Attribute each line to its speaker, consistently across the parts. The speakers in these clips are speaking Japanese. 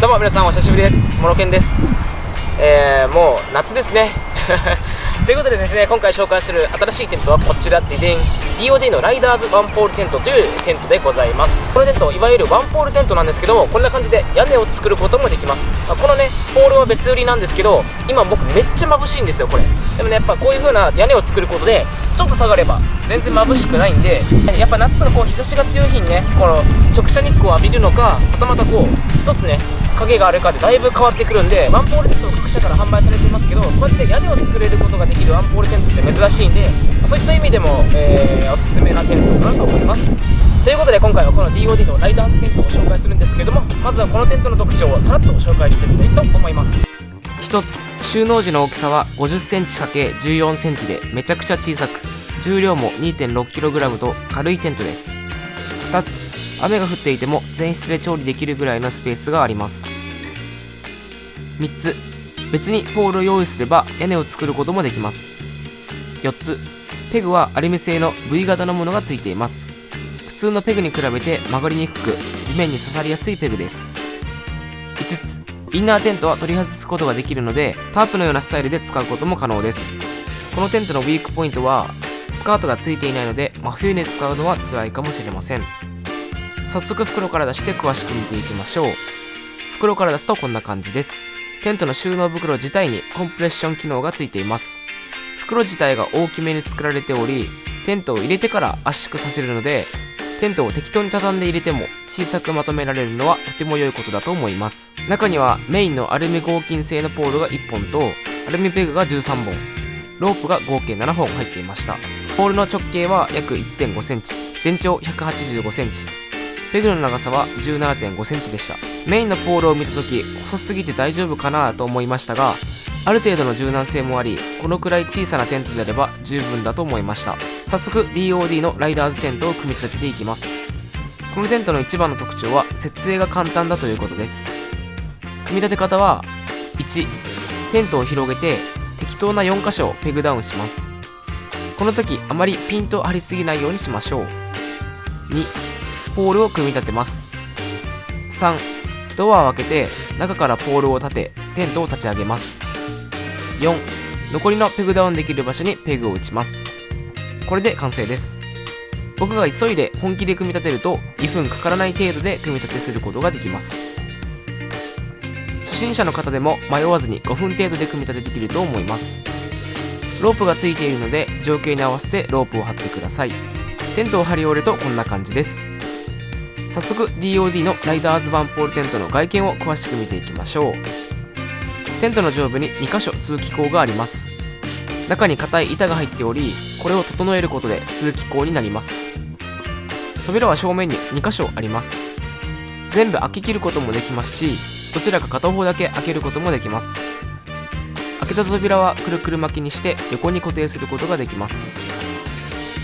Speaker 1: どうも皆さんお久しぶりです。モロケンです。えー、もう夏ですね。ということでですね今回紹介する新しいテントはこちらででん DOD のライダーズワンポールテントというテントでございます。このテントいわゆるワンポールテントなんですけどもこんな感じで屋根を作ることもできます、まあ、このねポールは別売りなんですけど今僕めっちゃ眩しいんですよこれ。でもねやっぱこういう風な屋根を作ることでちょっと下がれば全然眩しくないんでやっぱ夏とかこう日差しが強い日にねこの直射日光を浴びるのかはたまたこう一つね影があるかでだいぶ変わってくるんでワンポールテント各社から販売されていますけどこうやって屋根を作れることができるワンポールテントって珍しいんでそういった意味でも、えー、おすすめなテントかなと思います。ということで今回はこの DOD のライダーズテントを紹介するんですけれどもまずはこのテントの特徴をさらっと紹介してみたいと思います。
Speaker 2: 1つ収納時の大きさは 50cm×14cm でめちゃくちゃ小さく重量も 2.6kg と軽いテントです。2つ雨が降っていても全室で調理できるぐらいのスペースがあります。3つ別にポールを用意すれば屋根を作ることもできます。4つペグはアルミ製の V 型のものがついています。普通のペグに比べて曲がりにくく地面に刺さりやすいペグです。5つインナーテントは取り外すことができるのでタープのようなスタイルで使うことも可能です。このテントのウィークポイントはスカートがついていないので真冬に使うのは辛いかもしれません。早速袋から出して詳しく見ていきましょう。袋から出すとこんな感じです。テントの収納袋自体にコンプレッション機能がついています。袋自体が大きめに作られておりテントを入れてから圧縮させるのでテントを適当に畳んで入れても小さくまとめられるのはとても良いことだと思います。中にはメインのアルミ合金製のポールが1本とアルミペグが13本。ロープが合計7本入っていました。ポールの直径は約 1.5cm 全長 185cm ペグの長さは 17.5cm でした。メインのポールを見た時細すぎて大丈夫かなと思いましたがある程度の柔軟性もありこのくらい小さなテントであれば十分だと思いました。早速 DOD のライダーズテントを組み立てていきます。このテントの一番の特徴は設営が簡単だということです。組み立て方は1テントを広げて適当な4箇所をペグダウンします。この時あまりピンと張りすぎないようにしましょう。2ポールを組み立てます。3ドアを開けて中からポールを立てテントを立ち上げます。4残りのペグダウンできる場所にペグを打ちます。これで完成です。僕が急いで本気で組み立てると2分かからない程度で組み立てすることができます。心者の方でも迷わずに5分程度で組み立てできると思います。ロープがついているので状況に合わせてロープを張ってください。テントを張り終えるとこんな感じです。早速 DOD のライダーズワンポールテントの外見を詳しく見ていきましょう。テントの上部に2箇所通気口があります。中に硬い板が入っておりこれを整えることで通気口になります。扉は正面に2箇所あります。全部開け切ることもできますしどちらか片方だけ開けることもできます。開けた扉はくるくる巻きにして横に固定することができます。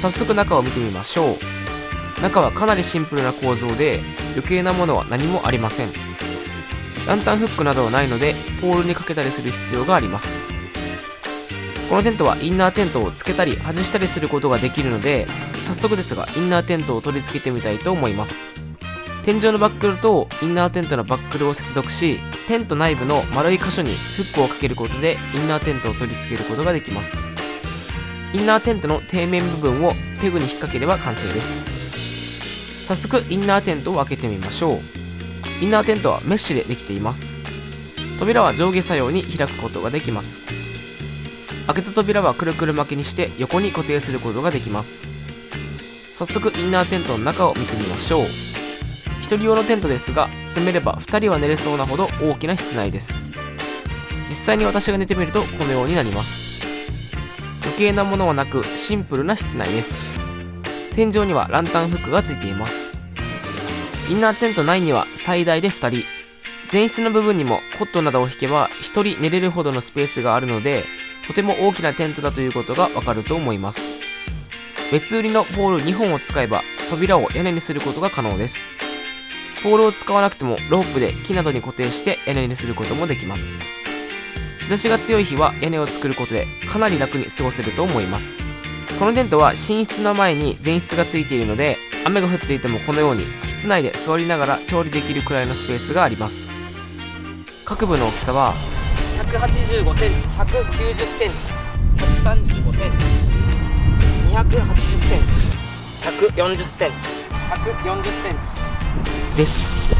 Speaker 2: 早速中を見てみましょう。中はかなりシンプルな構造で余計なものは何もありません。ランタンフックなどはないのでポールにかけたりする必要があります。このテントはインナーテントをつけたり外したりすることができるので早速ですがインナーテントを取り付けてみたいと思います。天井のバックルとインナーテントのバックルを接続しテント内部の丸い箇所にフックをかけることでインナーテントを取り付けることができます。インナーテントの底面部分をペグに引っ掛ければ完成です。早速インナーテントを開けてみましょう。インナーテントはメッシュでできています。扉は上下作用に開くことができます。開けた扉はくるくる巻きにして横に固定することができます。早速インナーテントの中を見てみましょう。1人用のテントですが詰めれば2人は寝れそうなほど大きな室内です。実際に私が寝てみるとこのようになります。余計なものはなくシンプルな室内です。天井にはランタンフックがついています。インナーテント内には最大で2人。前室の部分にもコットなどを引けば1人寝れるほどのスペースがあるのでとても大きなテントだということがわかると思います。別売りのポール2本を使えば扉を屋根にすることが可能です。ポールを使わなくてもロープで木などに固定して屋根にすることもできます。日差しが強い日は屋根を作ることでかなり楽に過ごせると思います。このテントは寝室の前に前室がついているので雨が降っていてもこのように室内で座りながら調理できるくらいのスペースがあります。
Speaker 3: 各部の大きさは
Speaker 2: ？185cm190cm135cm280cm140cm140cm
Speaker 3: です。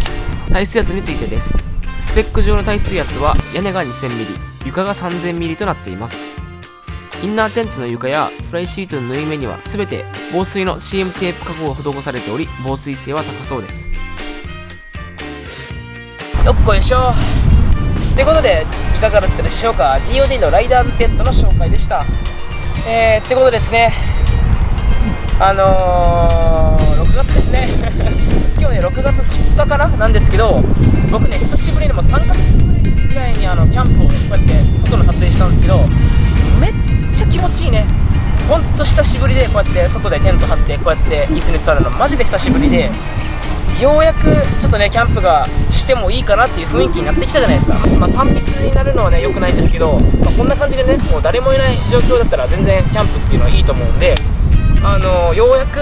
Speaker 3: 耐水圧についてです。スペック上の耐水圧は屋根が 2000mm 床が 3000mm となっています。インナーテントの床やフライシートの縫い目には全て防水の CM テープ加工が施されており防水性は高そうです。
Speaker 2: よっこいしょということでいかがだったでしょうか？DOD のライダーズテントの紹介でした。えー、ってことですね。あのー、6月ですね。今日ね6月2日かななんですけど僕ね久しぶりにも3ヶ月ぐらいにあのキャンプをこうやって外の撮影したんですけどめっちゃ気持ちいいね。ほんと久しぶりでこうやって外でテント張ってこうやって椅子に座るのマジで久しぶりでようやくちょっとねキャンプがしてもいいかなっていう雰囲気になってきたじゃないですか、まあ、3密になるのはね良くないんですけど、まあ、こんな感じでねもう誰もいない状況だったら全然キャンプっていうのはいいと思うんであのようやく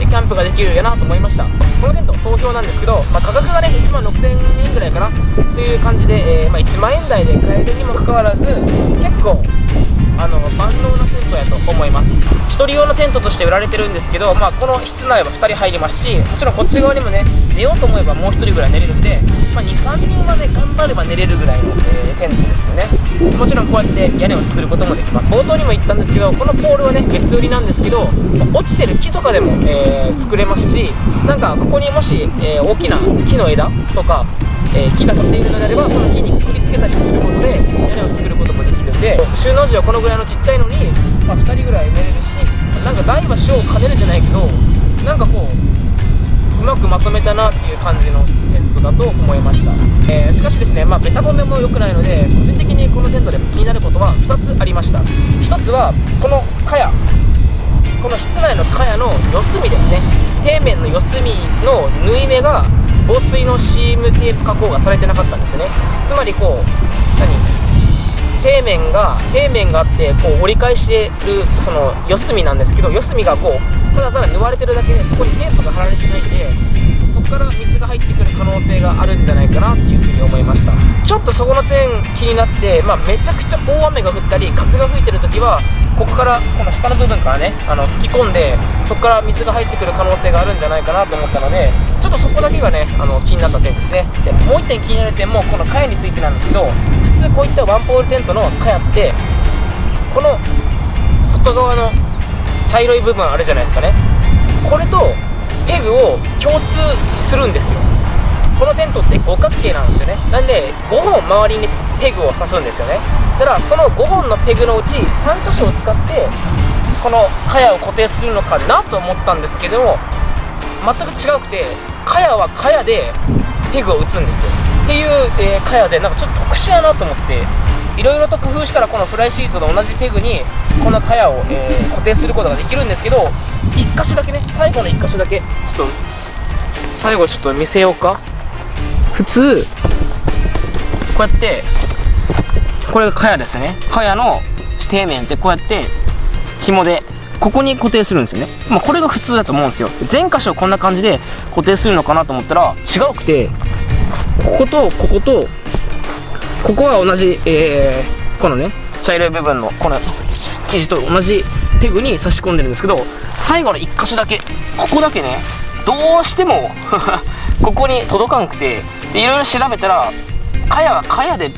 Speaker 2: キャンプができるやなと思いました。このテント総評なんですけど、まあ、価格がね1万6000円ぐらいかな。という感じで、えー、まあ、1万円台で買えるにもかかわらず結構あの万能なテントやと思います。1人用のテントとして売られてるんですけど、まあ、この室内は2人入りますしもちろんこっち側にもね寝ようと思えばもう1人ぐらい寝れるんで、はね頑張れば寝れるぐらいの、えー、テントですよね。もちろんこうやって屋根を作ることもできます。冒頭にも言ったんですけどこのポールはね別売りなんですけど落ちてる木とかでも、えー、作れますしなんかここにもし、えー、大きな木の枝とか、え木が立っているのであればその木にくくりつけたりすることで屋根を作ることもできるんで収納時はこのぐらいのちっちゃいのに、まあ、2人ぐらい寝れるしなんか大は小を兼ねるじゃないけどなんかこううまくまとめたなっていう感じのテントだと思いました、えー、しかしですねまあベタ褒めも良くないので個人的にこのテントで気になることは2つありました。1つはこの茅この室内の茅の四隅ですね。底面の四隅の縫い目が防水のシームテープ加工がされてなかったんですよね。つまりこう何？底面が底面があってこう折り返してるその四隅なんですけど四隅がこうただただ縫われてるだけでそこにテープが貼られてないんでそこから水が入ってくる可能性があるんじゃないかなっていうふうに思いました。ちょっとそこの点気になって、まあ、めちゃくちゃ大雨が降ったり風が吹いてる時はここからこの下の部分からねあの吹き込んでそこから水が入ってくる可能性があるんじゃないかなと思ったのでちょっとそこだけがねあの気になった点ですね。でもう1点気になる点もこの茅についてなんですけど普通こういったワンポールテントの茅ってこの外側の茶色い部分あるじゃないですかね。これとペグを共通するんですよ。このテントって五角形なんですよね。なんで5本周りにペグを刺すんですよね。ただその5本のペグのうち3箇所を使ってこの茅を固定するのかなと思ったんですけども全く違くて茅は茅でペグを打つんですよ。っていう、えー、茅でなんかちょっと特殊やなと思っていろいろと工夫したらこのフライシートと同じペグにこの茅を、えー、固定することができるんですけど1箇所だけね最後の1箇所だけちょっと最後ちょっと見せようか。普通こうやってこれが茅ですね。茅の底面ってこうやって紐でここに固定するんですよね、まあ、これが普通だと思うんですよ。全箇所こんな感じで固定するのかなと思ったら違うくてこことこことここは同じ、えー、このね茶色い部分のこの生地と同じペグに差し込んでるんですけど最後の1箇所だけここだけねどうしても ここに届かんくていろいろ調べたら茅は茅で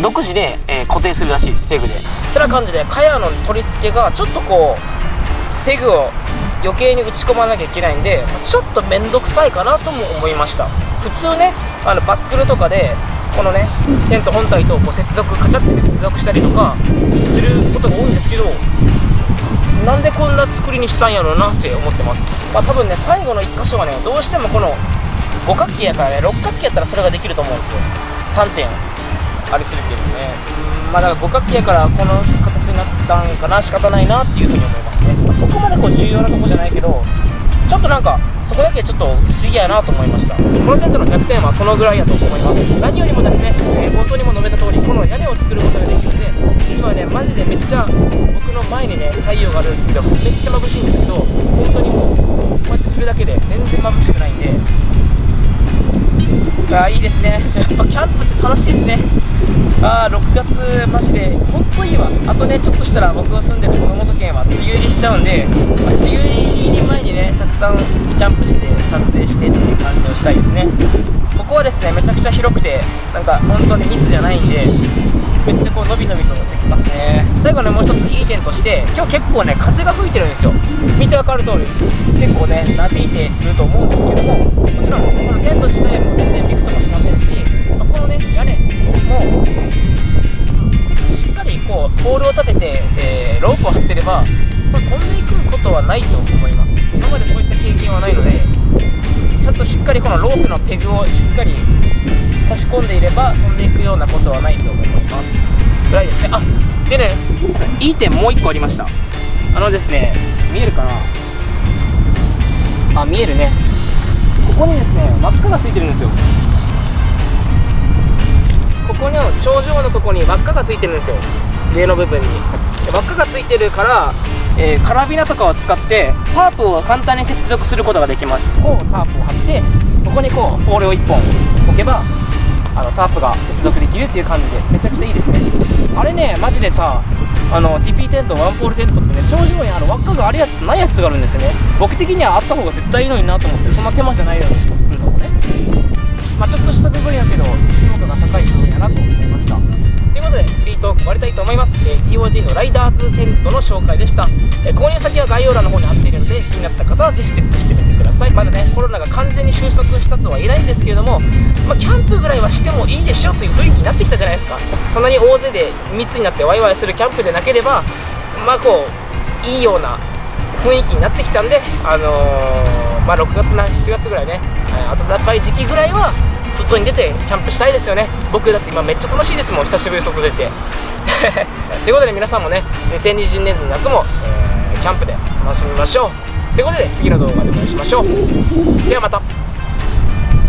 Speaker 2: 独自で、えー、固定するらしいですペグで。てな感じで茅の取り付けがちょっとこうペグを余計に打ち込まなきゃいけないんでちょっと面倒くさいかなとも思いました。普通ねあのバックルとかでこのねテント本体とこう接続カチャって接続したりとかすることが多いんですけどなんでこんな作りにしたんやろうなって思ってます。まあ多分ね最後の1箇所はねどうしてもこの五角形やからね六角形やったらそれができると思うんですよ。3点ありするけどね。うんまあだから五角形やからこの形になったんかな仕方ないなっていうふうに思いますね、まあ、そこまでこう重要なとこじゃないけどちょっとなんかそこだけちょっと不思議やなと思いました。このテントの弱点はそのぐらいやと思います。何よりもですね、えー、冒頭にも述べた通りこの屋根を作ることができるんで今ねマジでめっちゃ僕の前にね太陽があるんですけどめっちゃ眩しいんですけど本当にもうこうやってするだけで全然眩しくないんであいいですね。やっぱキャンプって楽しいですね。ああ6月マジで。ほんといいわ。あとねちょっとしたら僕が住んでる熊本県は梅雨入りしちゃうんで、まあ梅雨入り前にねたくさんキャンプして撮影してっていう感じをしたいですね。ここはですねめちゃくちゃ広くてなんか本当に密じゃないんでめっちゃこう伸び伸びとできますね。最後ねもう一ついい点として今日結構ね風が吹いてるんですよ。見てわかる通り。結構ねなびいてると思うんですけどももちろんこのテント自体も全然びくともしませんし、まあこのね屋根もしっかりこうポールを立てて、えーロープを張ってればこれ飛んでいくことはないと思います。今までそういった経験はないのでちゃんとしっかりこのロープのペグをしっかり差し込んでいれば飛んでいくようなことはないと思います。ぐらいですね。あでねいい点もう1個ありました。あのですね見えるかな？あ見えるね。ここにですね輪っかがついてるんですよ。ここの頂上のところに輪っかがついてるんですよ。上の部分に。で輪っかがついてるから、えーカラビナとかを使ってタープを簡単に接続することができます。こうタープを張ってここにこうポールを1本置けばあのタープが接続できるっていう感じでめちゃくちゃいいですね。あれねマジでさあの TP テントワンポールテントってね頂上にある輪っかがあるやつとないやつがあるんですよね。僕的にはあった方が絶対いいのになと思ってそんな手間じゃないような気がするのもね。まあちょっとした部分やけど強度が高い部分やなと思いました。ということでトーク終わりたいと思います、えー DOD のライダーズテントの紹介でした、えー購入先は概要欄の方に貼っているので気になった方はぜひチェックしてみてください。まだねコロナが完全に収束したとは言えないんですけれども、まあ、キャンプぐらいはしてもいいでしょという雰囲気になってきたじゃないですか。そんなに大勢で密になってワイワイするキャンプでなければまあこういいような雰囲気になってきたんで、あのーまあ、6月な7月ぐらいね、暖かい時期ぐらいは外に出てキャンプしたいですよね。僕だって今めっちゃ楽しいですもん。久しぶり外出て。ということで皆さんもね2020年の夏も、えーキャンプで楽しみましょう。ということで次の動画でお会いしましょう。ではまた。